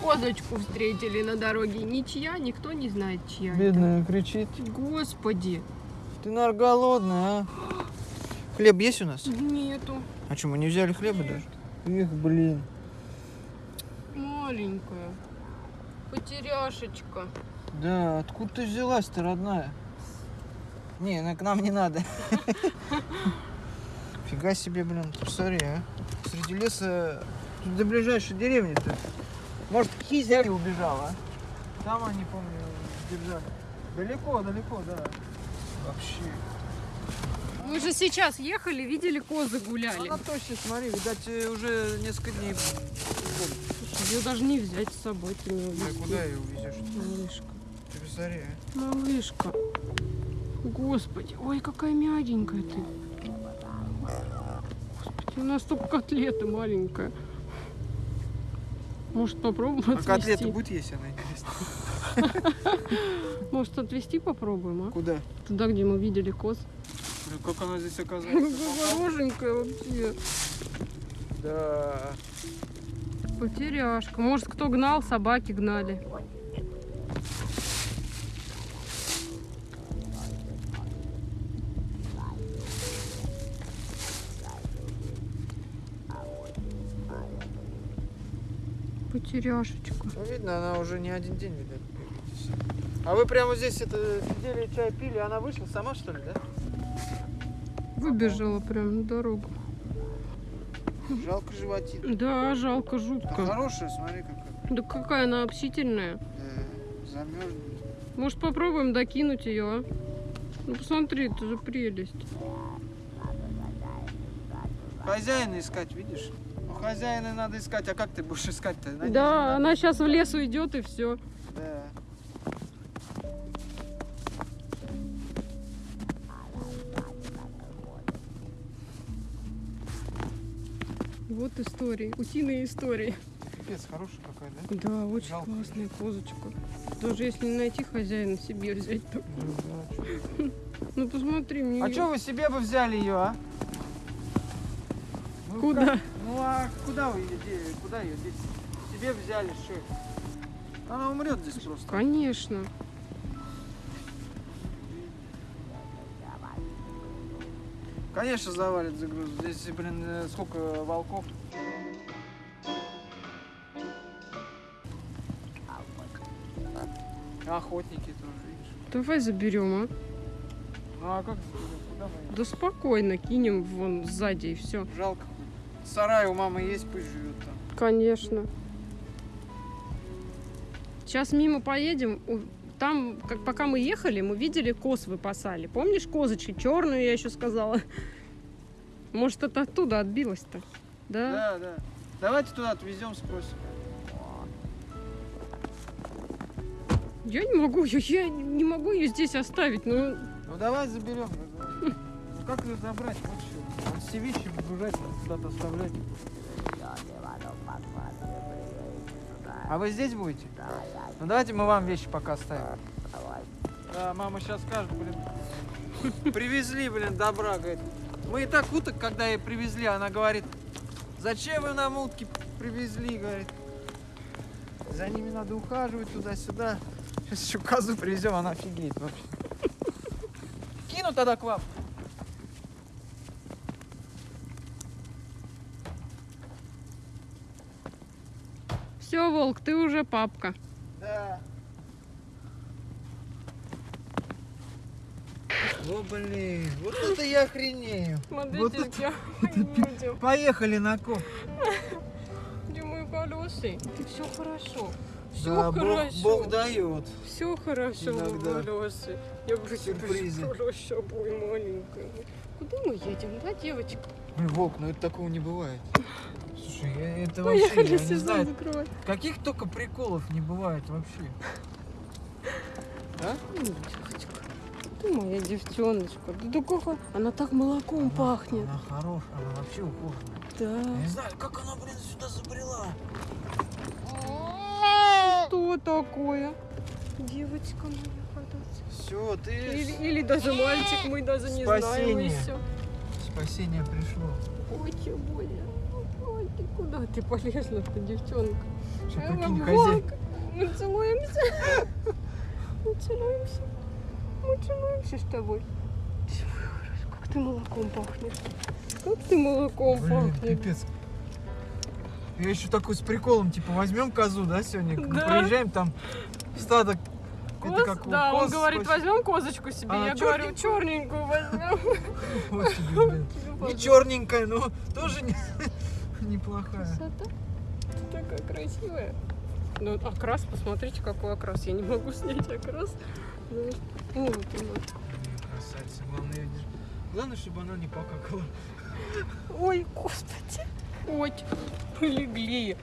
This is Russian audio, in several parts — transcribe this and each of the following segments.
Козочку встретили на дороге. Ничья, никто не знает, чья это. Бедная кричит. Господи, Ты, наверное, голодная, а? Хлеб есть у нас? нету. А что, мы не взяли хлеба даже? Эх, блин. Маленькая. Потеряшечка. Да, откуда ты взялась-то, родная? Не, ну к нам не надо. Фига себе, блин, посмотри, а. Среди леса, до ближайшей деревни-то. Может, Хизяки убежала? Там они, помню, держали. Далеко, далеко, да. Вообще. Мы же сейчас ехали, видели, козы гуляли. Она точно, смотри, видать, э, уже несколько дней. Слушай, ее даже не взять с собой, ты не Да увезти. куда ее увезешь? Малышка. Ты посмотри, а. Малышка. Господи, ой, какая мягенькая ты. Господи, у нас только котлета маленькая. Может попробуем А отвезти? котлеты будет есть, она интересно. Может отвезти попробуем, а? Куда? Туда, где мы видели коз. Как она здесь оказалась? Хорошенькая вообще. Да. Потеряшка. Может, кто гнал, собаки гнали. Потеряшечка. Ну, видно, она уже не один день, видать. А вы прямо здесь это сидели, чай пили, она вышла сама, что ли, да? Выбежала прям на дорогу. Жалко животин. Да, жалко, Да жутко. хорошая, смотри, какая. Да какая она общительная. Да, замерзнет. Может, попробуем докинуть ее, а? Ну, посмотри, это же прелесть. Хозяина искать, видишь? Хозяина надо искать, а как ты будешь искать-то? Да, не она сейчас в лес уйдет и все. надо. Да. Вот истории, утиные истории. Пипец, хорошая какая, да? Да, очень Жалко. классная козочка. Даже если не найти хозяина, себе взять. Ну, да, чё. Ну посмотри, мне А что вы себе бы взяли ее, а? Ну, Куда? как- Ну а куда вы ее де- Куда ее здесь? Себе взяли, что? Она умрет здесь просто. Конечно. Конечно, завалит загруз. Здесь, блин, э, сколько волков. Охотники тоже, видишь. Давай заберем, а? Ну а как заберем? Куда мы? Да спокойно, кинем вон сзади и все. Жалко. Сарай у мамы есть, пусть живет там. Конечно. Сейчас мимо поедем. Там, как пока мы ехали, мы видели коз выпасали. Помнишь козочки? Черную я еще сказала. Может, это оттуда отбилось-то? Да? Да, да. Давайте туда отвезем, спросим. Я не могу ее, я не могу ее здесь оставить. Ну, Ну давай заберем. Как ее забрать? Вот. Он все вещи выгружать, куда-то оставлять. А вы здесь будете? Ну давайте мы вам вещи пока оставим. Да, мама сейчас скажет, блин. Привезли, блин, добра, говорит. Мы и так уток, когда ей привезли, она говорит, зачем вы нам утки привезли, говорит. За ними надо ухаживать туда-сюда. Сейчас еще козу привезем, она офигеет вообще. Кину тогда к вам. Все, волк, ты уже папка. Да. О, блин, вот это я охренею. Смотрите, Вот я едем. Поехали на коп. Где мои колеса? Ты все хорошо. Все Да, Бог, хорошо. Бог дает. Все хорошо, колеса. Я бы Сюрпризы. хорошо, ой, маленькая. Куда мы едем, да, девочка? Блин, Волк, ну это такого не бывает. Слушай, я, это Поехали, вообще, я не сезон знаю, закрывай. каких только приколов не бывает вообще. А? М, Девочка, ты моя девчоночка. Да, да как она так молоком пахнет. Она хорошая, она вообще ухоженная. Да. Я не знаю, как она, блин, сюда забрела. Что такое? Девочка моя ходочка. Все, ты... Или, или даже мальчик, мы даже не знаем и Спасение. все. Спасение пришло. Ой, чего я? Ой, ты куда ты полезла-то, девчонка? Что, Э, прикинь, хозяин. Мы целуемся. Мы целуемся. Мы целуемся с тобой. Как ты молоком пахнешь. Как ты молоком Блин, пахнешь. пипец. Я еще такой с приколом, типа, возьмем козу, да, сегодня? Да. Проезжаем там стадо. Коз? Как да, он коз говорит, хочешь. возьмем козочку себе. А, Я говорю, черненькую возьмем. Блин. И черненькая, но тоже не- неплохая. Красота. Такая красивая. Ну, окрас, посмотрите, какой окрас. Я не могу снять окрас. Ну. Блин, Красавица. Главное. Главное, чтобы она не покакала. Ой, господи. Ой, полегли.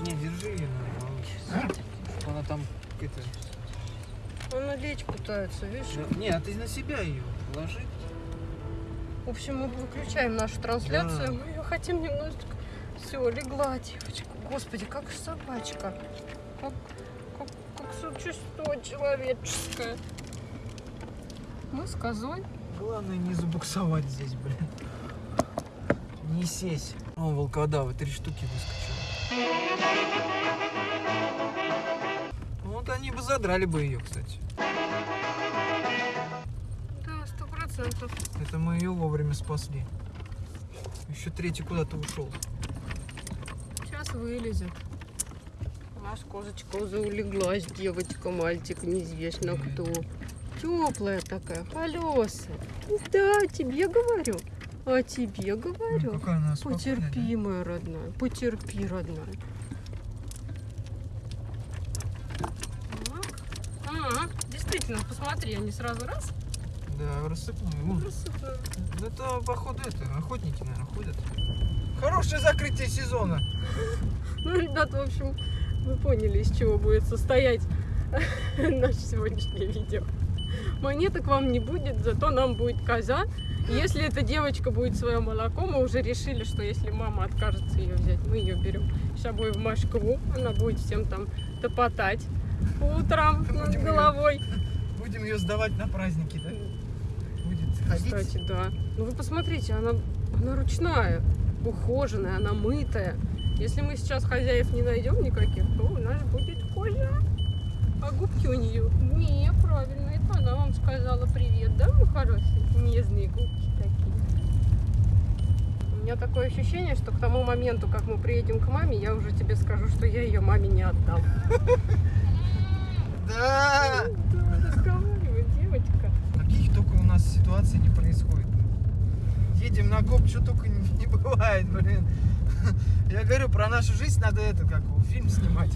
Не, держи ее, наверное. Чтобы она там это. Она лечь пытается, видишь? Да, Не, а ты на себя ее положи. В общем, мы выключаем нашу трансляцию. Да. Мы ее хотим немножечко... Все, легла девочка. Господи, как собачка. Как, как, как существо человеческое. Мы с козой. Главное не забуксовать здесь, блин. Не сесть. О, волкодавы, три штуки выскочило. Ну, Вот они бы задрали бы ее, кстати. Да, сто процентов. Это мы ее вовремя спасли. Еще третий куда-то ушел. Сейчас вылезет. Наша козочка уже улеглась, девочка, мальчик, неизвестно кто. Теплая такая, колесая. Да, тебе говорю. А тебе говорю. Ну, какая она спокойная, да? Потерпи, моя родная, потерпи, родная. Так. Ага, действительно, посмотри, они сразу раз Да, рассыпную. Вон. рассыпают. Это, походу, это, охотники, наверное, ходят. Хорошее закрытие сезона. Ну, ребят, в общем, вы поняли, из чего будет состоять наше сегодняшнее видео. Монеток вам не будет, зато нам будет коза. Если эта девочка будет свое молоко, мы уже решили, что если мама откажется ее взять, мы ее берем с собой в Москву. Она будет всем там топотать по утрам над головой. Будем ее сдавать на праздники, да? Будет ходить. Кстати, да. Ну вы посмотрите, она, она ручная, ухоженная, она мытая. Если мы сейчас хозяев не найдем никаких, то у нас будет коза. А губки у нее неправильно. Это она вам сказала привет, да, мой хороший? Нежные губки такие. У меня такое ощущение, что к тому моменту, как мы приедем к маме, я уже тебе скажу, что я ее маме не отдам. Да! Да, разговаривай, девочка. Каких только ситуаций не происходит. Едем на коп, что только не, не бывает, блин. Я говорю, про нашу жизнь надо это, как фильм снимать.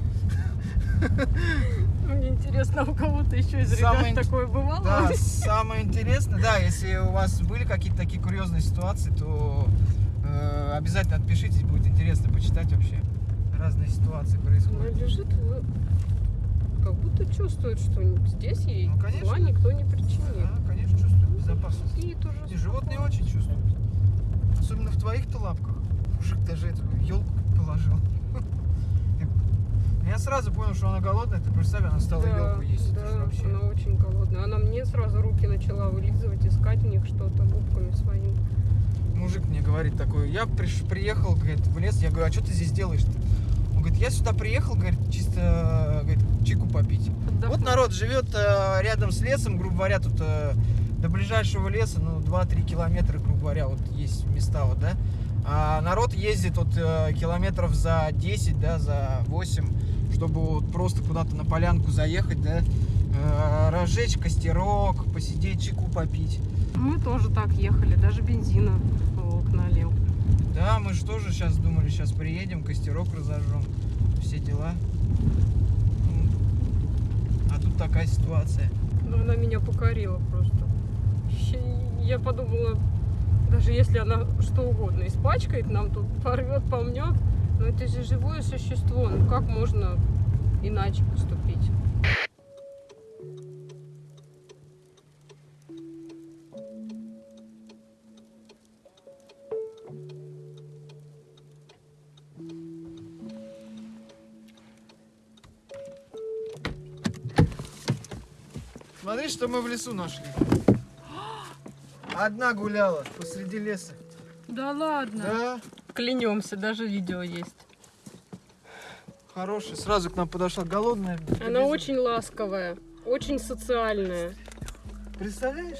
Мне интересно, у кого-то еще из ребят Самое ин- такое бывало? Да, самое интересное, да, если у вас были какие-то такие курьезные ситуации, то э, обязательно отпишитесь, будет интересно почитать вообще. Разные ситуации Она происходят. лежит, вы- как будто чувствует, что здесь ей Ну, конечно. никто не причинит. Да, безопасность. Спит уже. И животные очень чувствуют. Особенно в твоих-то лапках. Мужик даже эту елку положил. Я сразу понял, что она голодная. Ты представь, она стала Да, елку есть. Да, вообще... она очень голодная. Она мне сразу руки начала вылизывать, искать в них что-то губками своими. Мужик мне говорит такой, я приш- приехал, говорит, в лес. Я говорю, а что ты здесь делаешь-то? Он говорит, я сюда приехал, говорит, чисто говорит, чику попить. Вот Отдохнуть. народ живет э, рядом с лесом, грубо говоря, тут э, до ближайшего леса, ну, 2-3 километра, грубо говоря, вот есть места, вот, да. А народ ездит вот э, километров за 10, да, за 8, чтобы вот просто куда-то на полянку заехать, да, э, разжечь костерок, посидеть, чайку попить. Мы тоже так ехали, даже бензина волк налил. Да, мы же тоже сейчас думали, сейчас приедем, костерок разожжем, все дела. Ну, А тут такая ситуация. Но она меня покорила просто. Я подумала, даже если она что угодно испачкает, нам тут порвет, помнет, но это же живое существо, ну как можно иначе поступить? Смотри, что мы в лесу нашли. Одна гуляла посреди леса. Да ладно. Да? Клянемся, даже видео есть. Хорошая, сразу к нам подошла, голодная. Она прибежала. очень ласковая, очень социальная. Представляешь?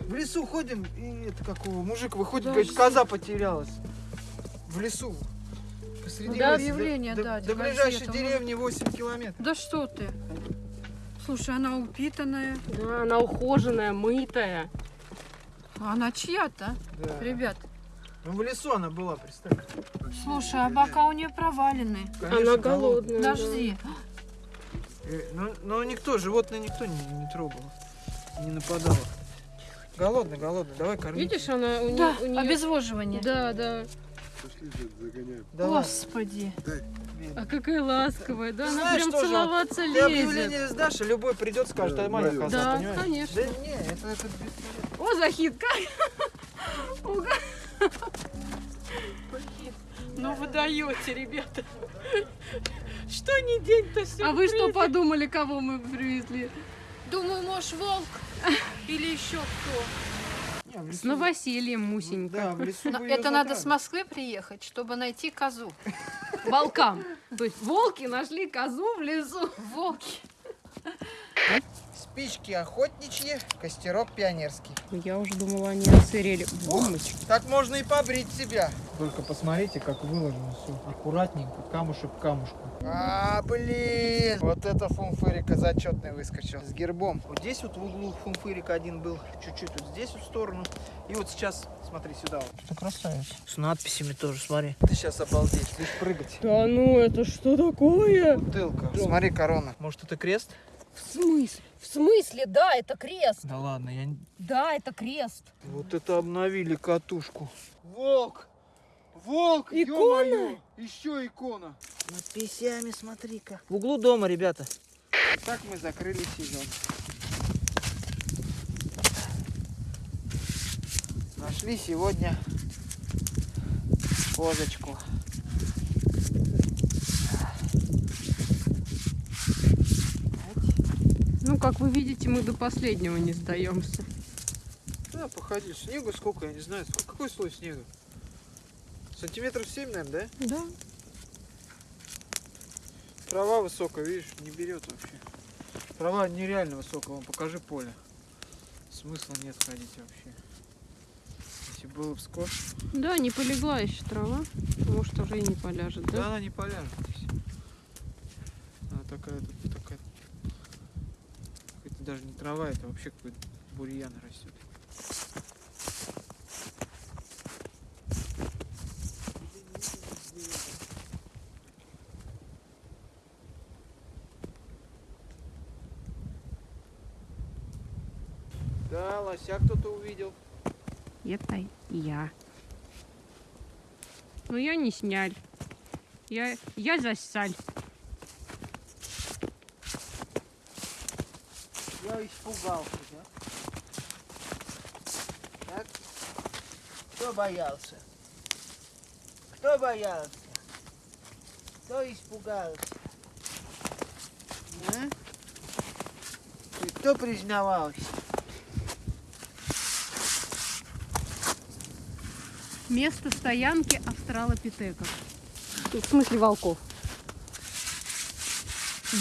В лесу ходим, и это какого мужик выходит, Да, говорит, коза потерялась. В лесу. Посреди Да, леса. объявление до, дать, до газету, ближайшей деревни 8 километров. Да что ты? Слушай, она упитанная. Да, она ухоженная, мытая. А Она чья-то, Да. ребят. Ну, в лесу она была, представь. Слушай, а бока у нее провалены. Конечно, она голодная. да. Подожди. Э, Но, но никто, животное никто не, не трогал, не нападал. Голодный, голодный, давай корми. Видишь, она у, Да, не- у нее... обезвоживание. Да, да. Давай. Господи. А какая ласковая, да? Она Знаешь, прям тоже целоваться Ты лезет. объявление сдашь, и любой придет, скажет, а моя коза, Да, понимаешь? конечно. Да не, это, это бесполезно. О, Захид, как? Уга- Ну вы даете, ребята. Что не день-то А вы что подумали, кого мы привезли? Думаю, может, волк или еще кто. В С новосельем, Мусенька. Да, в лесу Но Это надо с. Москвы приехать, чтобы найти козу. Волкам. То есть волки нашли козу в лесу. Волки. Спички охотничьи, костерок пионерский. Я уже думала, они отсырели. Бомбочки. Так можно и побрить себя. Только посмотрите, как выложено все. Аккуратненько, камушек к камушку. А, блин! Вот это фунфырика зачетный выскочил. С гербом. Вот здесь вот в углу фунфырик один был. Чуть-чуть вот здесь вот в сторону. И вот сейчас, смотри, сюда вот. Что красавец. С надписями тоже, смотри. Ты сейчас обалдеть, будешь прыгать. Да ну, это что такое? Бутылка. Смотри, корона. Может, это крест? В смысле? В смысле? Да, это крест. Да ладно, я... не- Да, это крест. Вот это обновили катушку. Волк! Волк! Икона? Еще икона. Надписями, смотри-ка. В углу дома, ребята. Так мы закрыли сезон. Нашли сегодня козочку. Ну, как вы видите, мы до последнего не сдаемся. Да, походи. Снегу сколько, я не знаю. Сколько- Какой слой снега? Сантиметров 7, наверное, да? Да. Трава высокая, видишь, не берет вообще. Трава нереально высокая, вон покажи поле. Смысла нет ходить вообще. Если было бы скотч, Да, не полегла еще трава. Может, уже и не поляжет, да? да? она не поляжет. Она такая, тут даже не трава, это вообще какой-то бурьян растет. Да, лося кто-то увидел. Это я. Но я не сняль. Я, я засаль. Я испугался, да? Так? Кто боялся? Кто боялся? Кто испугался? А? И кто признавался? Место стоянки австралопитеков. В смысле волков.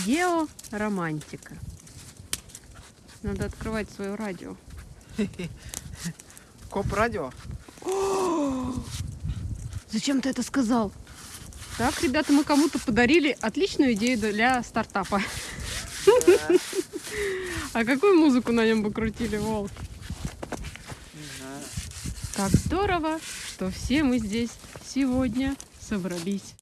Георомантика. Надо открывать свое радио. Коп радио? Зачем ты это сказал? Так, ребята, мы кому-то подарили отличную идею для стартапа. А какую музыку на нем бы крутили, Волк? Как здорово, что все мы здесь сегодня собрались.